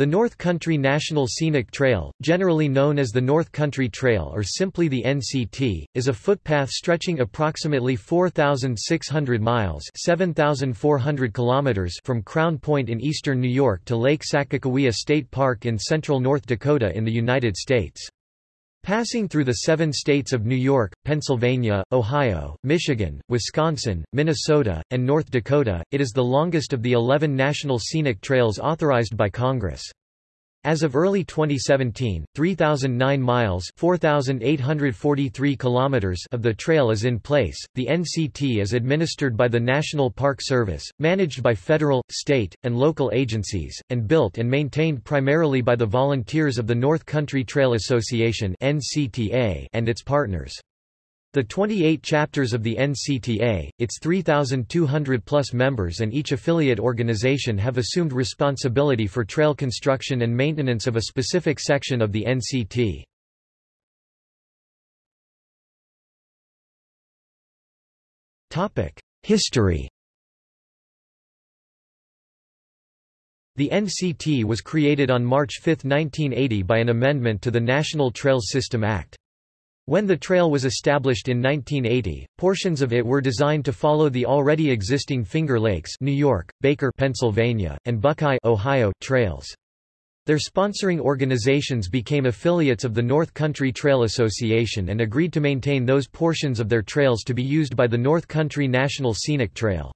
The North Country National Scenic Trail, generally known as the North Country Trail or simply the NCT, is a footpath stretching approximately 4,600 miles 7,400 kilometers from Crown Point in eastern New York to Lake Sakakawea State Park in central North Dakota in the United States. Passing through the seven states of New York, Pennsylvania, Ohio, Michigan, Wisconsin, Minnesota, and North Dakota, it is the longest of the 11 national scenic trails authorized by Congress. As of early 2017, 3,009 miles (4,843 kilometers) of the trail is in place. The NCT is administered by the National Park Service, managed by federal, state, and local agencies, and built and maintained primarily by the volunteers of the North Country Trail Association and its partners. The 28 chapters of the NCTA, its 3,200-plus members and each affiliate organization have assumed responsibility for trail construction and maintenance of a specific section of the NCT. History The NCT was created on March 5, 1980 by an amendment to the National Trails System Act. When the trail was established in 1980, portions of it were designed to follow the already existing Finger Lakes New York, Baker Pennsylvania, and Buckeye Ohio trails. Their sponsoring organizations became affiliates of the North Country Trail Association and agreed to maintain those portions of their trails to be used by the North Country National Scenic Trail.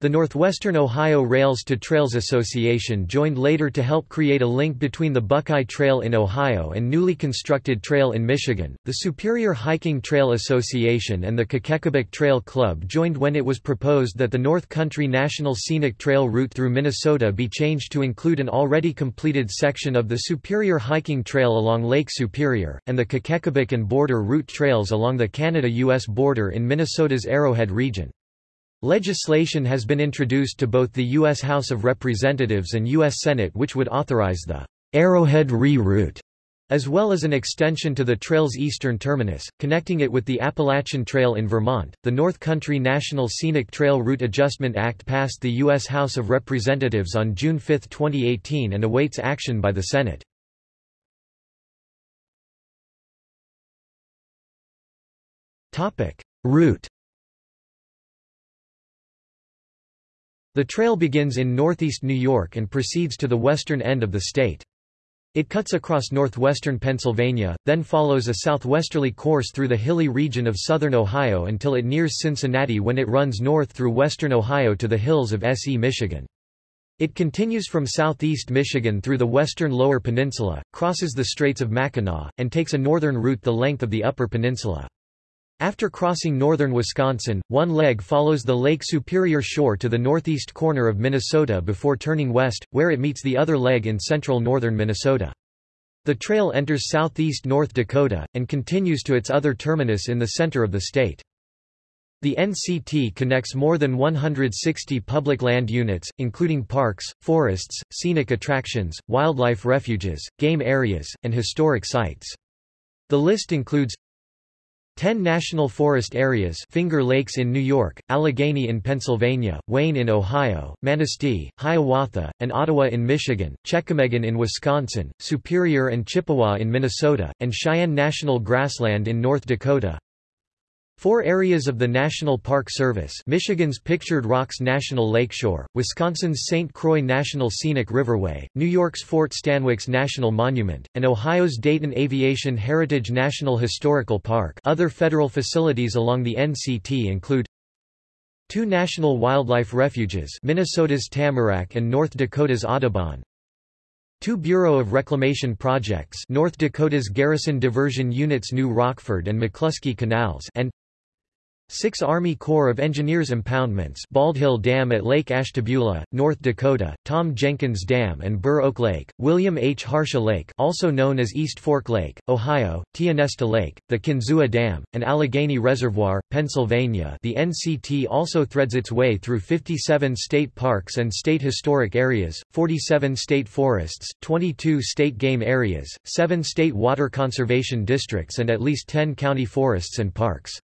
The Northwestern Ohio Rails to Trails Association joined later to help create a link between the Buckeye Trail in Ohio and newly constructed trail in Michigan. The Superior Hiking Trail Association and the Kekekabic Trail Club joined when it was proposed that the North Country National Scenic Trail route through Minnesota be changed to include an already completed section of the Superior Hiking Trail along Lake Superior, and the Kekekabic and Border Route trails along the Canada-U.S. border in Minnesota's Arrowhead region. Legislation has been introduced to both the U.S. House of Representatives and U.S. Senate which would authorize the Arrowhead Re-Route, as well as an extension to the trail's eastern terminus, connecting it with the Appalachian Trail in Vermont. The North Country National Scenic Trail Route Adjustment Act passed the U.S. House of Representatives on June 5, 2018 and awaits action by the Senate. Route The trail begins in northeast New York and proceeds to the western end of the state. It cuts across northwestern Pennsylvania, then follows a southwesterly course through the hilly region of southern Ohio until it nears Cincinnati when it runs north through western Ohio to the hills of S.E. Michigan. It continues from southeast Michigan through the western Lower Peninsula, crosses the Straits of Mackinac, and takes a northern route the length of the Upper Peninsula. After crossing northern Wisconsin, one leg follows the Lake Superior shore to the northeast corner of Minnesota before turning west, where it meets the other leg in central northern Minnesota. The trail enters southeast North Dakota, and continues to its other terminus in the center of the state. The NCT connects more than 160 public land units, including parks, forests, scenic attractions, wildlife refuges, game areas, and historic sites. The list includes 10 national forest areas Finger Lakes in New York, Allegheny in Pennsylvania, Wayne in Ohio, Manistee, Hiawatha, and Ottawa in Michigan, Chequamegon in Wisconsin, Superior and Chippewa in Minnesota, and Cheyenne National Grassland in North Dakota. Four areas of the National Park Service Michigan's Pictured Rocks National Lakeshore, Wisconsin's St. Croix National Scenic Riverway, New York's Fort Stanwix National Monument, and Ohio's Dayton Aviation Heritage National Historical Park other federal facilities along the NCT include Two national wildlife refuges Minnesota's Tamarack and North Dakota's Audubon, Two Bureau of Reclamation projects North Dakota's Garrison Diversion Units New Rockford and McClusky Canals and Six Army Corps of Engineers impoundments Bald Hill Dam at Lake Ashtabula, North Dakota, Tom Jenkins Dam and Burr Oak Lake, William H. Harsha Lake also known as East Fork Lake, Ohio, Tionesta Lake, the Kinzua Dam, and Allegheny Reservoir, Pennsylvania the NCT also threads its way through 57 state parks and state historic areas, 47 state forests, 22 state game areas, 7 state water conservation districts and at least 10 county forests and parks.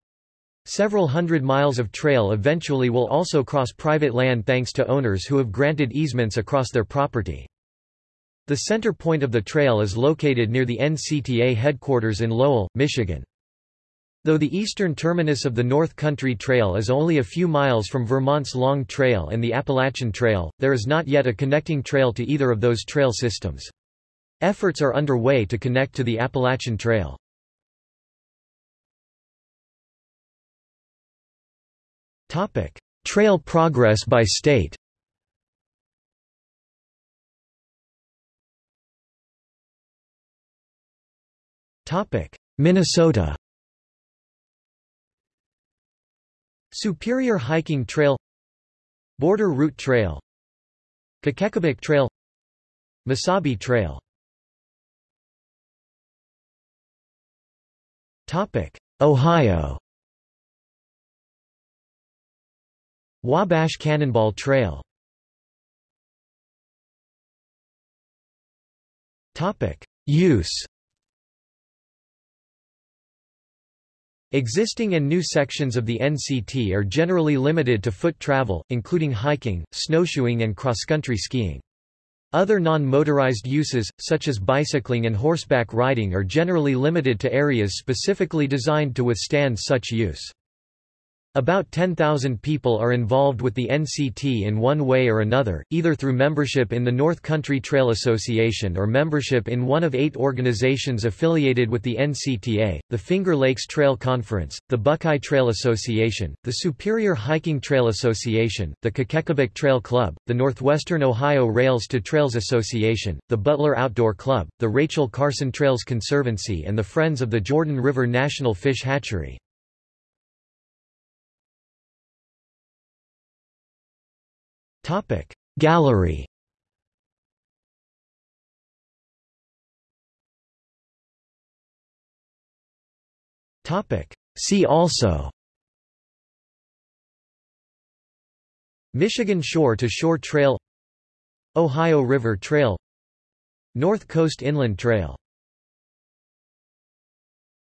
Several hundred miles of trail eventually will also cross private land thanks to owners who have granted easements across their property. The center point of the trail is located near the NCTA headquarters in Lowell, Michigan. Though the eastern terminus of the North Country Trail is only a few miles from Vermont's Long Trail and the Appalachian Trail, there is not yet a connecting trail to either of those trail systems. Efforts are underway to connect to the Appalachian Trail. Trail progress by state? Topic: Minnesota? Superior Hiking Trail Border Route Trail Kekekabic Trail Mesabi Trail. Ohio Wabash Cannonball Trail Use Existing and new sections of the NCT are generally limited to foot travel, including hiking, snowshoeing and cross-country skiing. Other non-motorized uses, such as bicycling and horseback riding are generally limited to areas specifically designed to withstand such use. About 10,000 people are involved with the NCT in one way or another, either through membership in the North Country Trail Association or membership in one of eight organizations affiliated with the NCTA, the Finger Lakes Trail Conference, the Buckeye Trail Association, the Superior Hiking Trail Association, the Kekekabic Trail Club, the Northwestern Ohio Rails to Trails Association, the Butler Outdoor Club, the Rachel Carson Trails Conservancy and the Friends of the Jordan River National Fish Hatchery. Topic. Gallery. Topic. See also. Michigan Shore to Shore Trail. Ohio River Trail. North Coast Inland Trail